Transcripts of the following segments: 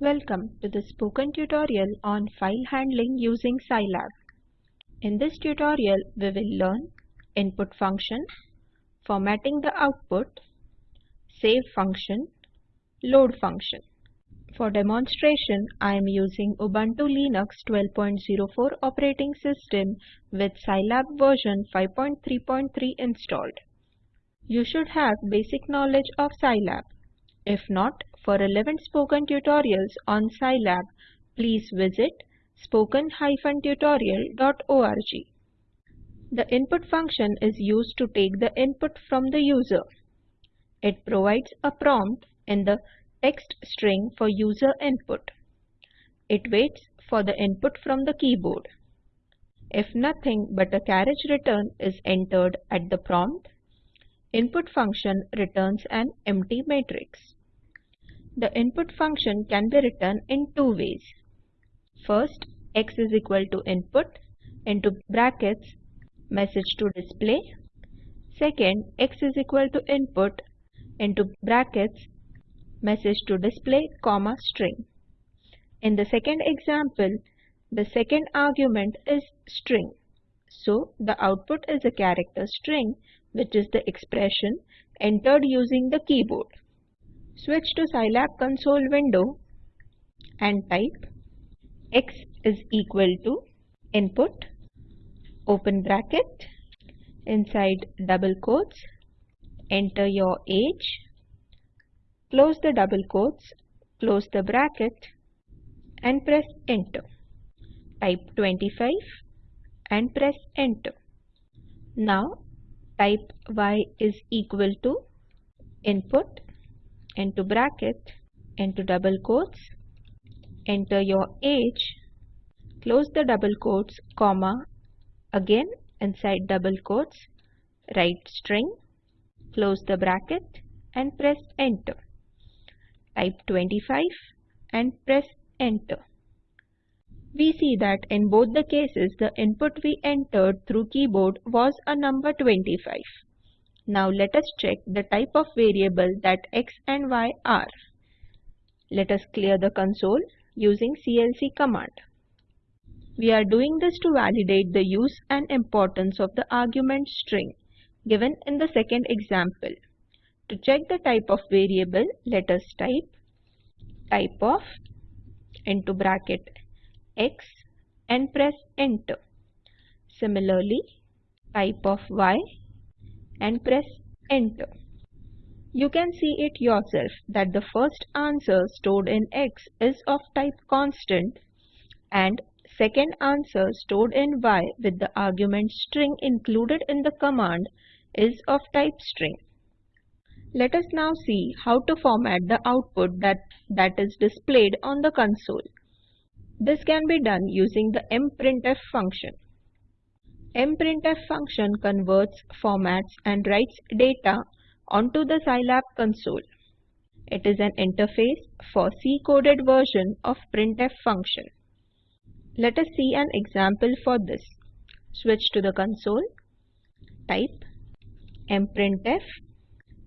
Welcome to the spoken tutorial on file handling using Scilab. In this tutorial, we will learn input function, formatting the output, save function, load function. For demonstration, I am using Ubuntu Linux 12.04 operating system with Scilab version 5.3.3 installed. You should have basic knowledge of Scilab. If not, for relevant spoken tutorials on Scilab, please visit spoken-tutorial.org. The input function is used to take the input from the user. It provides a prompt in the text string for user input. It waits for the input from the keyboard. If nothing but a carriage return is entered at the prompt, input function returns an empty matrix. The input function can be written in two ways. First, x is equal to input into brackets message to display. Second, x is equal to input into brackets message to display comma string. In the second example, the second argument is string. So the output is a character string which is the expression entered using the keyboard. Switch to Scilab console window and type x is equal to input open bracket inside double quotes enter your age close the double quotes close the bracket and press enter. Type 25 and press enter. Now type y is equal to input into bracket into double quotes enter your age close the double quotes comma again inside double quotes write string close the bracket and press enter. Type 25 and press enter. We see that in both the cases the input we entered through keyboard was a number 25 now let us check the type of variable that x and y are. Let us clear the console using clc command. We are doing this to validate the use and importance of the argument string given in the second example. To check the type of variable, let us type type of into bracket x and press enter. Similarly, type of y and press enter. You can see it yourself that the first answer stored in x is of type constant and second answer stored in y with the argument string included in the command is of type string. Let us now see how to format the output that, that is displayed on the console. This can be done using the mprintf function mprintf function converts, formats and writes data onto the Scilab console. It is an interface for C-coded version of printf function. Let us see an example for this. Switch to the console. Type mprintf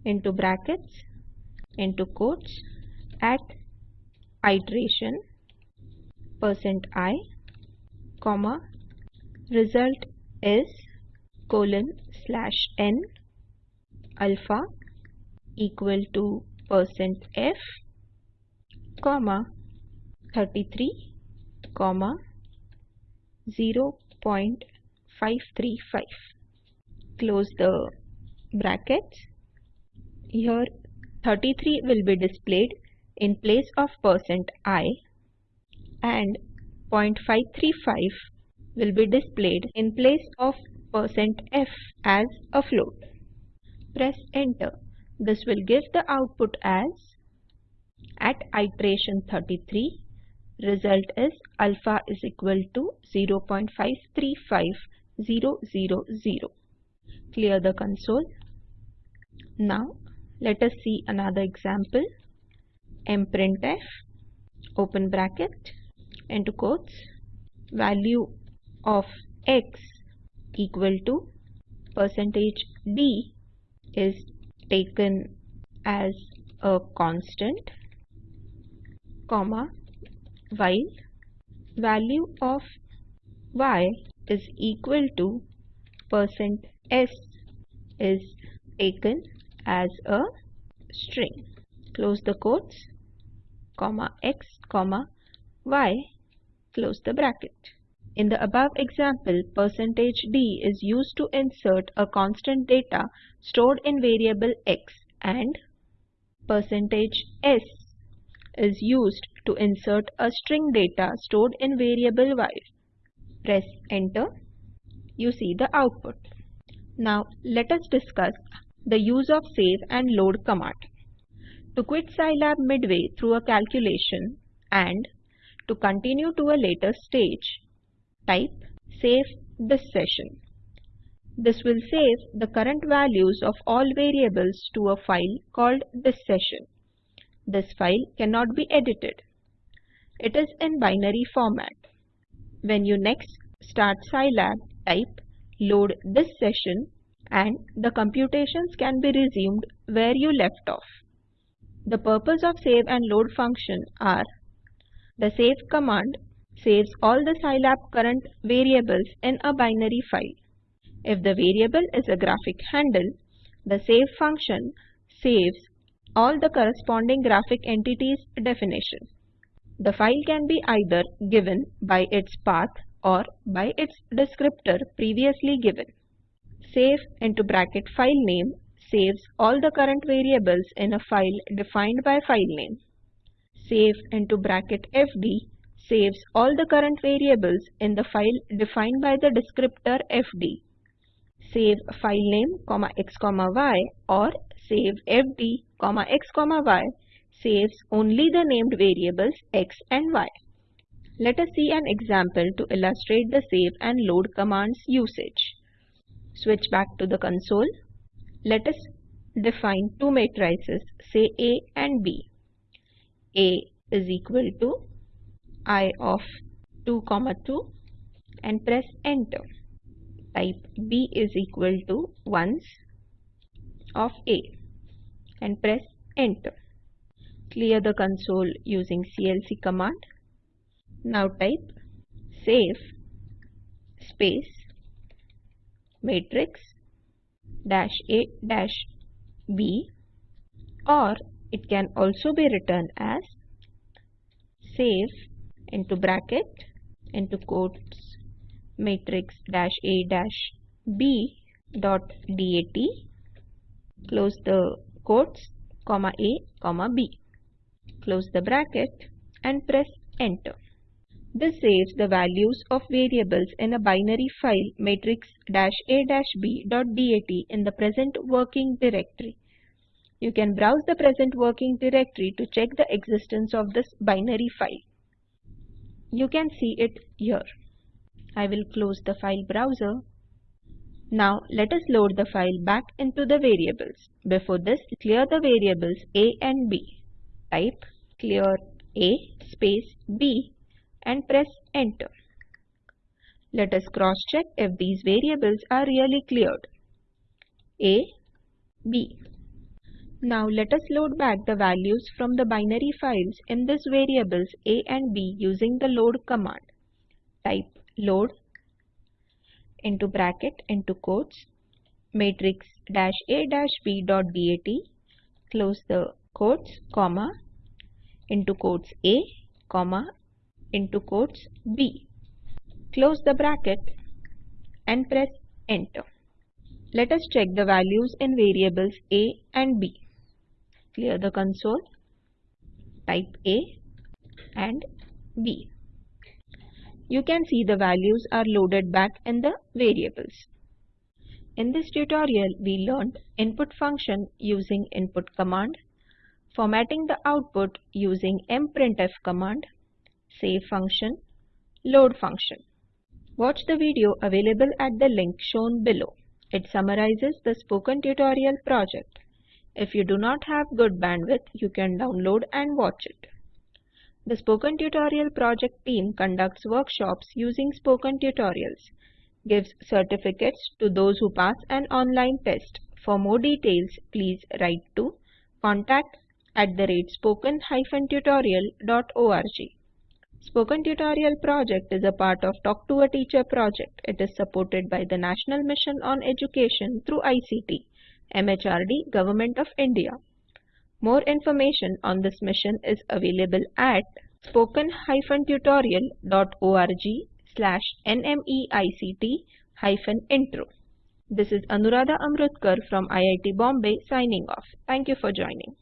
into brackets into quotes at iteration percent i comma result is colon slash n alpha equal to percent f comma 33 comma 0.535 close the brackets. Here 33 will be displayed in place of percent i and 0.535 will be displayed in place of percent %f as a float. Press enter. This will give the output as at iteration 33 result is alpha is equal to 0.535000. Clear the console. Now let us see another example. mprintf open bracket into quotes value of x equal to percentage d is taken as a constant comma while value of y is equal to percent %s is taken as a string. Close the quotes, comma x, comma y, close the bracket. In the above example, percentage %d is used to insert a constant data stored in variable x and percentage %s is used to insert a string data stored in variable y. Press enter. You see the output. Now let us discuss the use of save and load command. To quit Scilab midway through a calculation and to continue to a later stage, type save this session. This will save the current values of all variables to a file called this session. This file cannot be edited. It is in binary format. When you next start Scilab, type load this session and the computations can be resumed where you left off. The purpose of save and load function are the save command saves all the Scilab current variables in a binary file. If the variable is a graphic handle, the save function saves all the corresponding graphic entities definition. The file can be either given by its path or by its descriptor previously given. Save into bracket file name saves all the current variables in a file defined by file name. Save into bracket fd saves all the current variables in the file defined by the descriptor fd. Save file name, comma x, comma y or save fd, comma x, comma y saves only the named variables x and y. Let us see an example to illustrate the save and load commands usage. Switch back to the console. Let us define two matrices, say A and B. A is equal to I of 2 comma 2 and press enter. Type B is equal to ones of A and press enter. Clear the console using CLC command. Now type save space matrix dash A dash B or it can also be written as save into bracket into quotes matrix dash A dash B dot DAT close the quotes comma A comma B close the bracket and press enter this saves the values of variables in a binary file matrix-a-b.dat in the present working directory. You can browse the present working directory to check the existence of this binary file. You can see it here. I will close the file browser. Now let us load the file back into the variables. Before this, clear the variables a and b. Type clear a space b and press enter. Let us cross check if these variables are really cleared. A, B. Now let us load back the values from the binary files in this variables A and B using the load command. Type load into bracket into quotes matrix dash A dash B dot DAT close the quotes comma into quotes A comma into quotes B. Close the bracket and press enter. Let us check the values in variables A and B. Clear the console. Type A and B. You can see the values are loaded back in the variables. In this tutorial, we learned input function using input command, formatting the output using mprintf command, save function, load function. Watch the video available at the link shown below. It summarizes the spoken tutorial project. If you do not have good bandwidth, you can download and watch it. The Spoken Tutorial project team conducts workshops using spoken tutorials, gives certificates to those who pass an online test. For more details, please write to contact at the rate spoken-tutorial.org. Spoken Tutorial project is a part of Talk to a Teacher project. It is supported by the National Mission on Education through ICT, MHRD, Government of India. More information on this mission is available at spoken-tutorial.org slash nmeict-intro. This is Anuradha Amrutkar from IIT Bombay signing off. Thank you for joining.